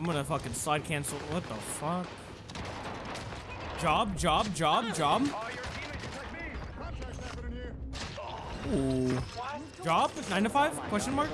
I'm gonna fucking side cancel. What the fuck? Job, job, job, job. Ooh. Job? 9 to 5? Question mark?